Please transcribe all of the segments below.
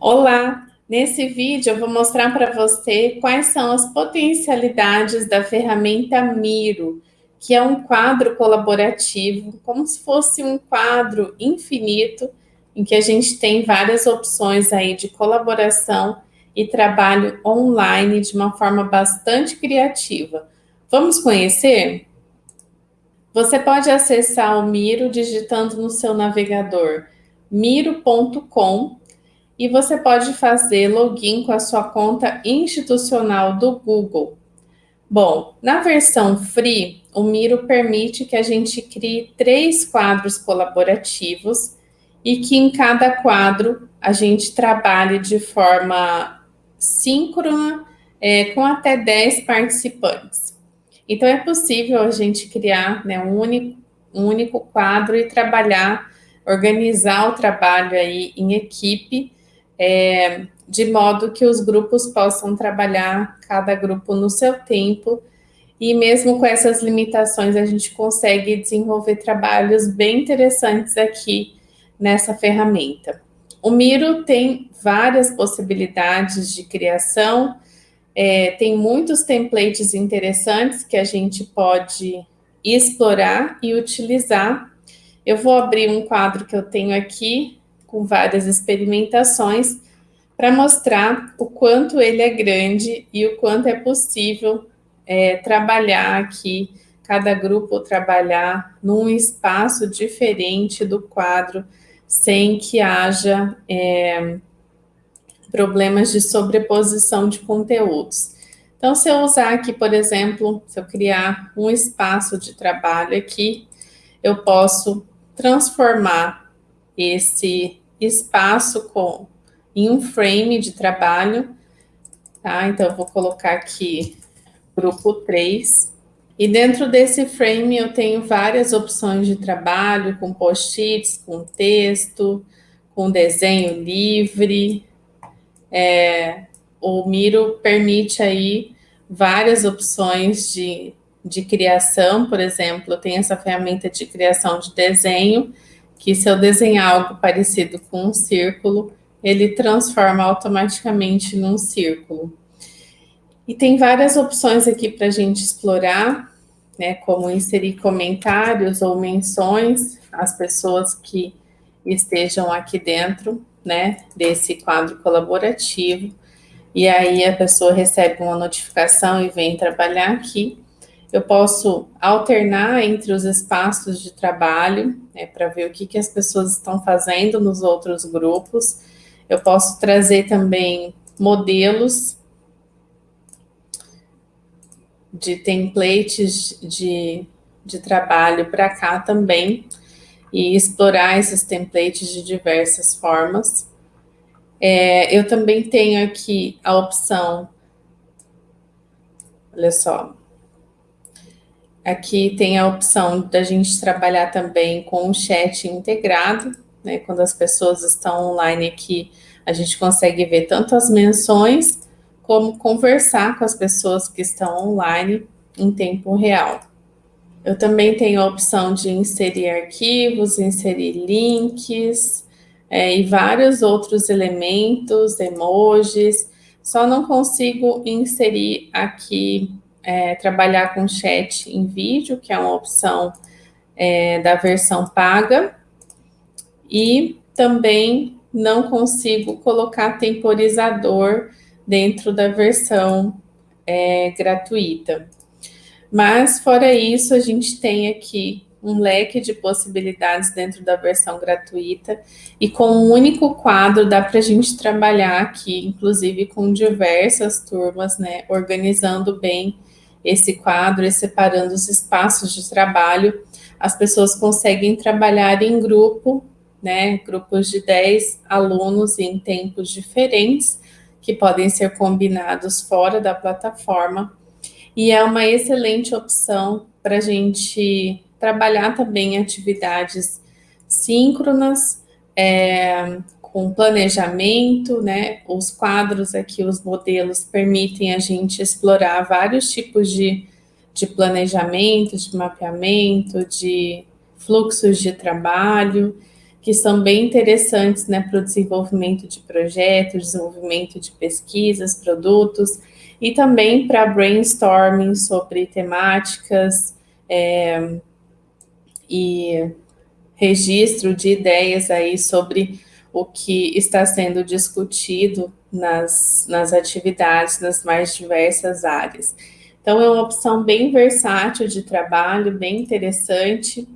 Olá! Nesse vídeo eu vou mostrar para você quais são as potencialidades da ferramenta Miro, que é um quadro colaborativo, como se fosse um quadro infinito, em que a gente tem várias opções aí de colaboração e trabalho online de uma forma bastante criativa. Vamos conhecer? Você pode acessar o Miro digitando no seu navegador miro.com e você pode fazer login com a sua conta institucional do Google. Bom, na versão free, o Miro permite que a gente crie três quadros colaborativos e que em cada quadro a gente trabalhe de forma síncrona é, com até 10 participantes. Então, é possível a gente criar né, um, único, um único quadro e trabalhar, organizar o trabalho aí em equipe é, de modo que os grupos possam trabalhar cada grupo no seu tempo, e mesmo com essas limitações, a gente consegue desenvolver trabalhos bem interessantes aqui nessa ferramenta. O Miro tem várias possibilidades de criação, é, tem muitos templates interessantes que a gente pode explorar e utilizar. Eu vou abrir um quadro que eu tenho aqui, com várias experimentações para mostrar o quanto ele é grande e o quanto é possível é, trabalhar aqui, cada grupo trabalhar num espaço diferente do quadro, sem que haja é, problemas de sobreposição de conteúdos. Então, se eu usar aqui, por exemplo, se eu criar um espaço de trabalho aqui, eu posso transformar esse espaço com, em um frame de trabalho, tá? Então, eu vou colocar aqui grupo 3. E dentro desse frame eu tenho várias opções de trabalho, com post-its, com texto, com desenho livre. É, o Miro permite aí várias opções de, de criação, por exemplo, tem essa ferramenta de criação de desenho, que se eu desenhar algo parecido com um círculo, ele transforma automaticamente num círculo. E tem várias opções aqui para a gente explorar, né, como inserir comentários ou menções às pessoas que estejam aqui dentro, né, desse quadro colaborativo. E aí a pessoa recebe uma notificação e vem trabalhar aqui. Eu posso alternar entre os espaços de trabalho, né, para ver o que, que as pessoas estão fazendo nos outros grupos. Eu posso trazer também modelos de templates de, de trabalho para cá também e explorar esses templates de diversas formas. É, eu também tenho aqui a opção, olha só, Aqui tem a opção da gente trabalhar também com o chat integrado, né? Quando as pessoas estão online aqui, a gente consegue ver tanto as menções, como conversar com as pessoas que estão online em tempo real. Eu também tenho a opção de inserir arquivos, inserir links, é, e vários outros elementos, emojis, só não consigo inserir aqui é, trabalhar com chat em vídeo, que é uma opção é, da versão paga, e também não consigo colocar temporizador dentro da versão é, gratuita. Mas, fora isso, a gente tem aqui um leque de possibilidades dentro da versão gratuita e com um único quadro dá para a gente trabalhar aqui, inclusive com diversas turmas, né, organizando bem esse quadro e separando os espaços de trabalho, as pessoas conseguem trabalhar em grupo, né, grupos de 10 alunos em tempos diferentes, que podem ser combinados fora da plataforma, e é uma excelente opção para a gente trabalhar também atividades síncronas, é, com planejamento, né? Os quadros aqui, os modelos, permitem a gente explorar vários tipos de, de planejamento, de mapeamento, de fluxos de trabalho, que são bem interessantes né, para o desenvolvimento de projetos, desenvolvimento de pesquisas, produtos, e também para brainstorming sobre temáticas é, e registro de ideias aí sobre o que está sendo discutido nas, nas atividades, nas mais diversas áreas. Então, é uma opção bem versátil de trabalho, bem interessante.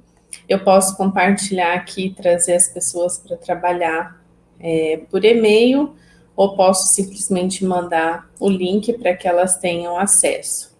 Eu posso compartilhar aqui, trazer as pessoas para trabalhar é, por e-mail, ou posso simplesmente mandar o link para que elas tenham acesso.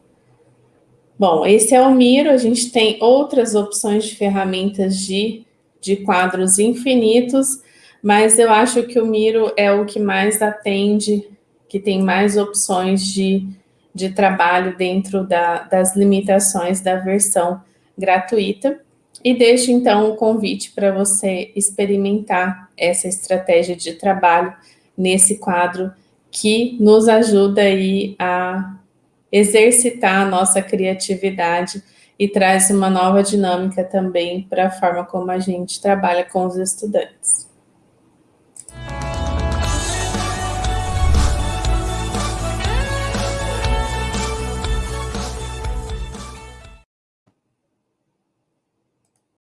Bom, esse é o Miro, a gente tem outras opções de ferramentas de, de quadros infinitos, mas eu acho que o Miro é o que mais atende, que tem mais opções de, de trabalho dentro da, das limitações da versão gratuita. E deixo então o convite para você experimentar essa estratégia de trabalho nesse quadro que nos ajuda aí a exercitar a nossa criatividade e traz uma nova dinâmica também para a forma como a gente trabalha com os estudantes.